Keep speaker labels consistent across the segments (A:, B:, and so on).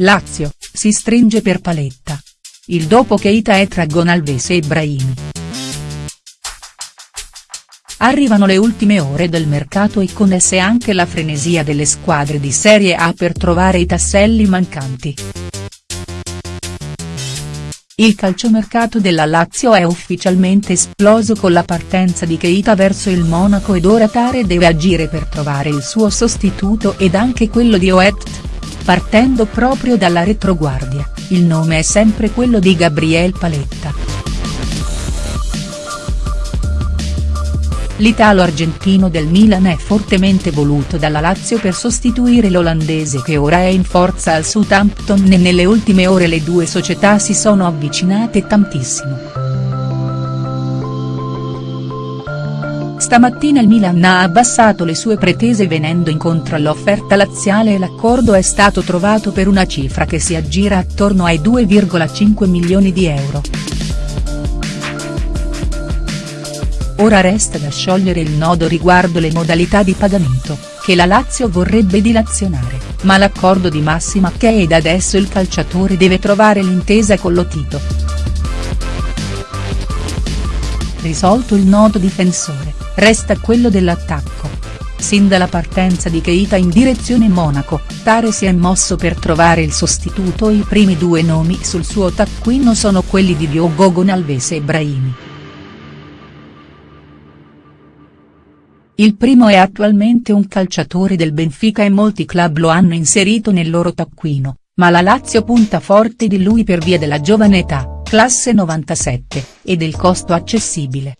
A: Lazio, si stringe per Paletta. Il dopo Keita e Tragon Alves e Ibrahimi. Arrivano le ultime ore del mercato e con esse anche la frenesia delle squadre di Serie A per trovare i tasselli mancanti. Il calciomercato della Lazio è ufficialmente esploso con la partenza di Keita verso il Monaco ed ora Tare deve agire per trovare il suo sostituto ed anche quello di Oet. Partendo proprio dalla retroguardia, il nome è sempre quello di Gabriel Paletta. L'italo-argentino del Milan è fortemente voluto dalla Lazio per sostituire l'olandese che ora è in forza al Southampton e nelle ultime ore le due società si sono avvicinate tantissimo. Stamattina il Milan ha abbassato le sue pretese venendo incontro all'offerta laziale e l'accordo è stato trovato per una cifra che si aggira attorno ai 2,5 milioni di euro. Ora resta da sciogliere il nodo riguardo le modalità di pagamento, che la Lazio vorrebbe dilazionare, ma l'accordo di massima che ed adesso il calciatore deve trovare l'intesa con Lotito. Risolto il nodo difensore, resta quello dell'attacco. Sin dalla partenza di Keita in direzione Monaco, Tare si è mosso per trovare il sostituto i primi due nomi sul suo taccuino sono quelli di Diogo Gonalves e Brahimi. Il primo è attualmente un calciatore del Benfica e molti club lo hanno inserito nel loro taccuino, ma la Lazio punta forte di lui per via della giovane età, classe 97, e del costo accessibile.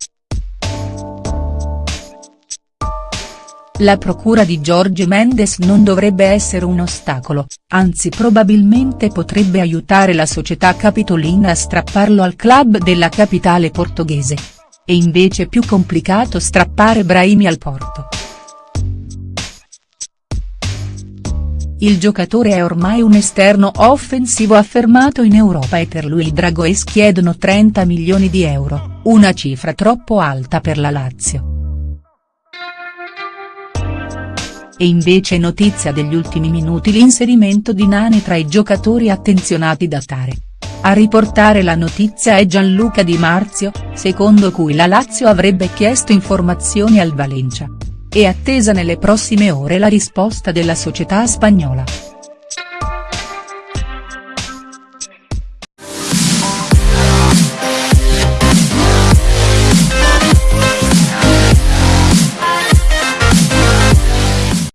A: La procura di Jorge Mendes non dovrebbe essere un ostacolo, anzi probabilmente potrebbe aiutare la società capitolina a strapparlo al club della capitale portoghese è invece più complicato strappare Brahimi al Porto. Il giocatore è ormai un esterno offensivo affermato in Europa e per lui i Dragoes chiedono 30 milioni di euro, una cifra troppo alta per la Lazio. E invece notizia degli ultimi minuti l'inserimento di Nani tra i giocatori attenzionati da Tare. A riportare la notizia è Gianluca Di Marzio, secondo cui la Lazio avrebbe chiesto informazioni al Valencia. È attesa nelle prossime ore la risposta della società spagnola.